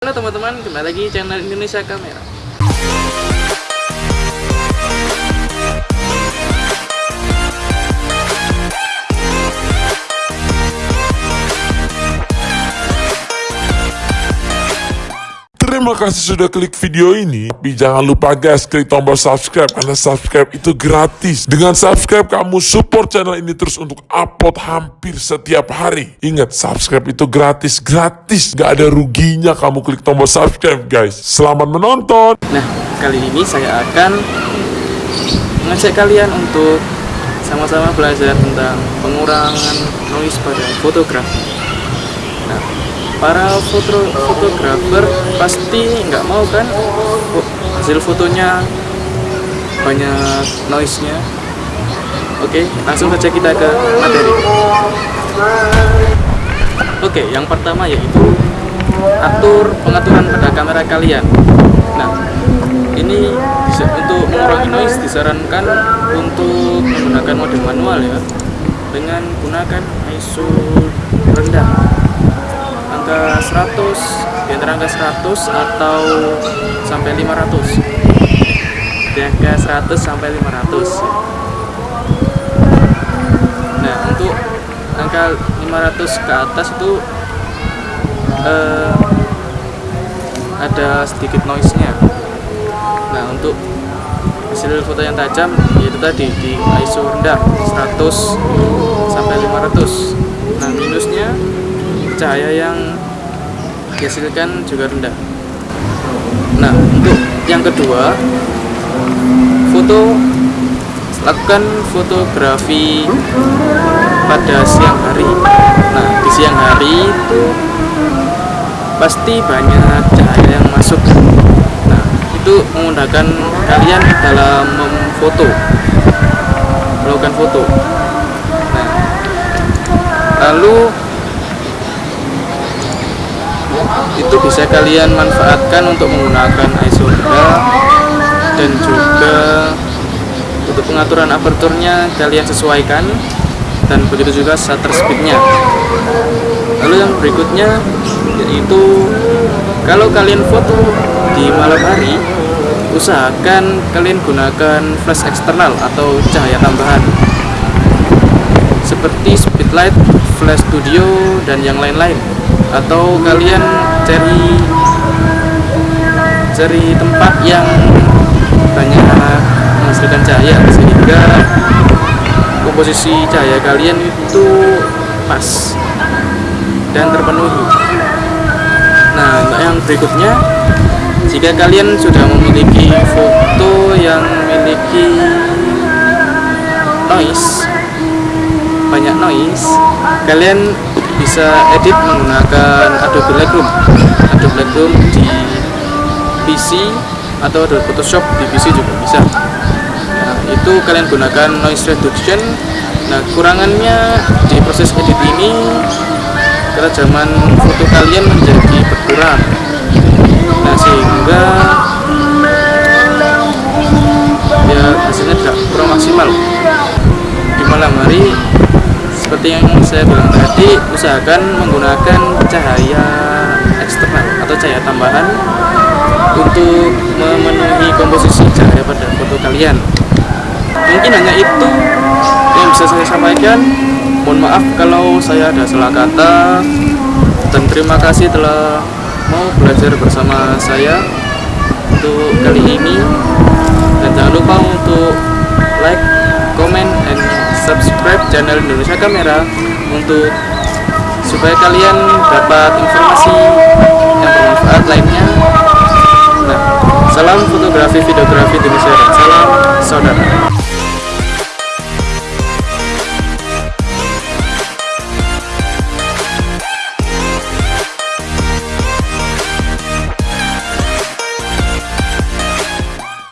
Halo teman-teman, kembali lagi channel Indonesia Kamera. Terima kasih sudah klik video ini. Tapi jangan lupa guys, klik tombol subscribe karena subscribe itu gratis. Dengan subscribe kamu support channel ini terus untuk upload hampir setiap hari. Ingat, subscribe itu gratis, gratis. Gak ada ruginya kamu klik tombol subscribe guys. Selamat menonton. Nah, kali ini saya akan mengajak kalian untuk sama-sama belajar tentang pengurangan noise pada fotografi. Para foto fotografer pasti nggak mau kan hasil fotonya banyak noise-nya. Oke, langsung saja kita ke materi. Oke, yang pertama yaitu atur pengaturan pada kamera kalian. Nah, ini bisa untuk mengurangi noise disarankan untuk menggunakan mode manual ya dengan gunakan ISO rendah angka 100 di antara angka 100 atau sampai 500 di angka 100 sampai 500 ya. nah untuk angka 500 ke atas itu eh, ada sedikit noise nya nah untuk hasil foto yang tajam yaitu tadi di ISO rendah 100 sampai 500 nah minusnya cahaya yang dihasilkan juga rendah. Nah untuk yang kedua foto lakukan fotografi pada siang hari. Nah di siang hari itu pasti banyak cahaya yang masuk. Nah itu memudahkan kalian dalam memfoto melakukan foto. Nah lalu itu bisa kalian manfaatkan untuk menggunakan ISO rendah dan juga untuk pengaturan aperturnya kalian sesuaikan dan begitu juga shutter speednya. Lalu yang berikutnya yaitu kalau kalian foto di malam hari usahakan kalian gunakan flash eksternal atau cahaya tambahan. Seperti speedlight, flash studio dan yang lain-lain atau kalian cari cari tempat yang banyak menghasilkan cahaya sehingga komposisi cahaya kalian itu pas dan terpenuhi. Nah untuk yang berikutnya jika kalian sudah memiliki foto yang memiliki noise banyak noise kalian bisa edit menggunakan Adobe Lightroom. Adobe Lightroom di PC atau Adobe Photoshop di PC juga bisa. Nah, itu kalian gunakan noise reduction. Nah kurangannya di proses edit ini kerajaman foto kalian menjadi berkurang. Nah sehingga ya hasilnya tidak kurang maksimal. Di malam hari seperti yang saya bilang tadi usahakan menggunakan cahaya eksternal atau cahaya tambahan untuk memenuhi komposisi cahaya pada foto kalian. Mungkin hanya itu yang bisa saya sampaikan. Mohon maaf kalau saya ada salah kata dan terima kasih telah mau belajar bersama saya untuk kali ini. Dan jangan lupa untuk like, channel Indonesia Kamera untuk supaya kalian dapat informasi yang bermanfaat lainnya. Nah, salam fotografi videografi Indonesia salam saudara.